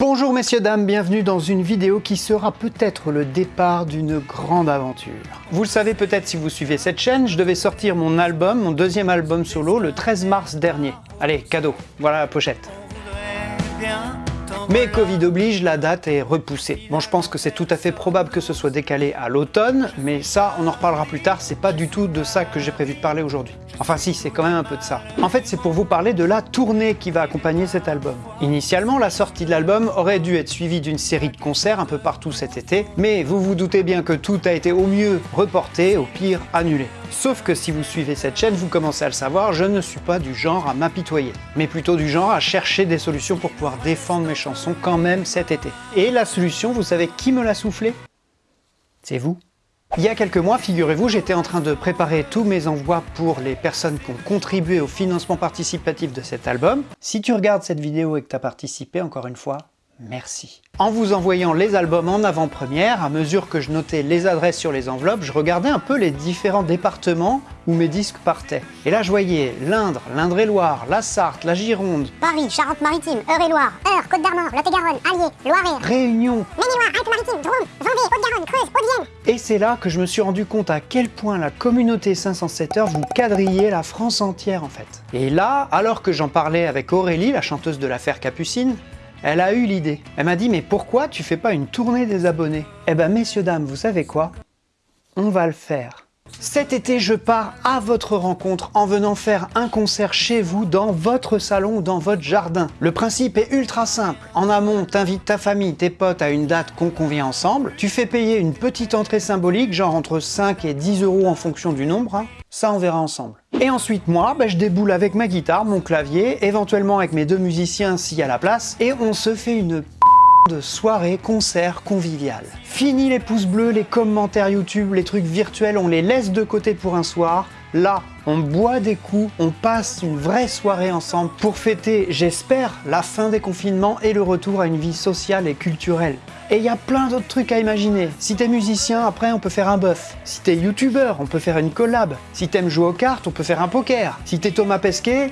Bonjour messieurs dames, bienvenue dans une vidéo qui sera peut-être le départ d'une grande aventure. Vous le savez peut-être si vous suivez cette chaîne, je devais sortir mon album, mon deuxième album solo, le 13 mars dernier. Allez, cadeau, voilà la pochette. Mais Covid oblige, la date est repoussée. Bon, je pense que c'est tout à fait probable que ce soit décalé à l'automne, mais ça, on en reparlera plus tard, c'est pas du tout de ça que j'ai prévu de parler aujourd'hui. Enfin si, c'est quand même un peu de ça. En fait, c'est pour vous parler de la tournée qui va accompagner cet album. Initialement, la sortie de l'album aurait dû être suivie d'une série de concerts un peu partout cet été, mais vous vous doutez bien que tout a été au mieux reporté, au pire annulé. Sauf que si vous suivez cette chaîne, vous commencez à le savoir, je ne suis pas du genre à m'apitoyer, mais plutôt du genre à chercher des solutions pour pouvoir défendre mes chansons quand même cet été. Et la solution, vous savez qui me l'a soufflé? C'est vous. Il y a quelques mois, figurez-vous, j'étais en train de préparer tous mes envois pour les personnes qui ont contribué au financement participatif de cet album. Si tu regardes cette vidéo et que tu as participé, encore une fois, merci. En vous envoyant les albums en avant-première, à mesure que je notais les adresses sur les enveloppes, je regardais un peu les différents départements où mes disques partaient. Et là je voyais l'Indre, l'Indre-et-Loire, la Sarthe, la Gironde, Paris, Charente-Maritime, Eure-et-Loire, Eure, Côte-d'Armor, Lot-et-Garonne, Allier, Loiret, Réunion. Maine-et-Loire, Alpes-Maritimes, Drôme, Vendée, Haute-Garonne, Creuse, Haute-Vienne. Et c'est là que je me suis rendu compte à quel point la communauté 507 heures vous quadrillez la France entière en fait. Et là, alors que j'en parlais avec Aurélie, la chanteuse de l'affaire Capucine, elle a eu l'idée. Elle m'a dit « Mais pourquoi tu fais pas une tournée des abonnés ?» Eh ben messieurs, dames, vous savez quoi? On va le faire. Cet été, je pars à votre rencontre en venant faire un concert chez vous, dans votre salon ou dans votre jardin. Le principe est ultra simple. En amont, t'invites ta famille, tes potes à une date qu'on convient ensemble. Tu fais payer une petite entrée symbolique, genre entre 5 et 10 euros en fonction du nombre. hein. Ça, on verra ensemble. Et ensuite, moi, bah, je déboule avec ma guitare, mon clavier, éventuellement avec mes deux musiciens s'il y a la place, et on se fait une de soirée concert convivial. Fini les pouces bleus, les commentaires YouTube, les trucs virtuels, on les laisse de côté pour un soir. Là, on boit des coups, on passe une vraie soirée ensemble pour fêter, j'espère, la fin des confinements et le retour à une vie sociale et culturelle. Et il y a plein d'autres trucs à imaginer. Si t'es musicien, après on peut faire un bœuf. Si t'es youtubeur, on peut faire une collab. Si t'aimes jouer aux cartes, on peut faire un poker. Si t'es Thomas Pesquet...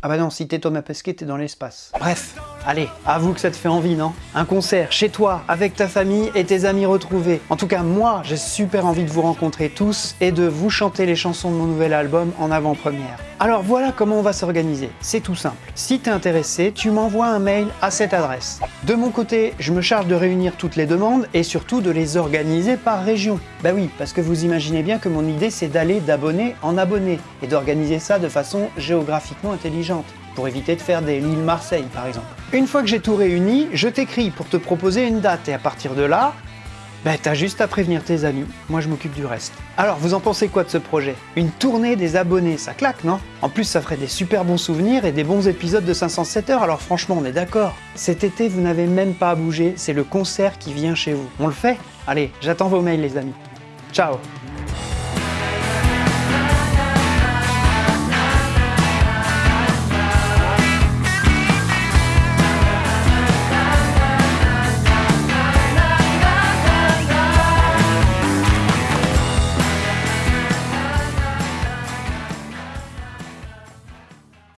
Ah bah non, si t'es Thomas Pesquet, t'es dans l'espace. Bref, allez, avoue que ça te fait envie, non? Un concert, chez toi, avec ta famille et tes amis retrouvés. En tout cas, moi, j'ai super envie de vous rencontrer tous et de vous chanter les chansons de mon nouvel album en avant-première. Alors voilà comment on va s'organiser. C'est tout simple. Si t'es intéressé, tu m'envoies un mail à cette adresse. De mon côté, je me charge de réunir toutes les demandes et surtout de les organiser par région. Bah oui, parce que vous imaginez bien que mon idée c'est d'aller d'abonné en abonné et d'organiser ça de façon géographiquement intelligente pour éviter de faire des Lille-Marseille par exemple. Une fois que j'ai tout réuni, je t'écris pour te proposer une date et à partir de là, bah t'as juste à prévenir tes amis, moi je m'occupe du reste. Alors vous en pensez quoi de ce projet? Une tournée des abonnés, ça claque non? En plus ça ferait des super bons souvenirs et des bons épisodes de 507 heures, alors franchement on est d'accord. Cet été vous n'avez même pas à bouger, c'est le concert qui vient chez vous. On le fait? Allez, j'attends vos mails les amis. Ciao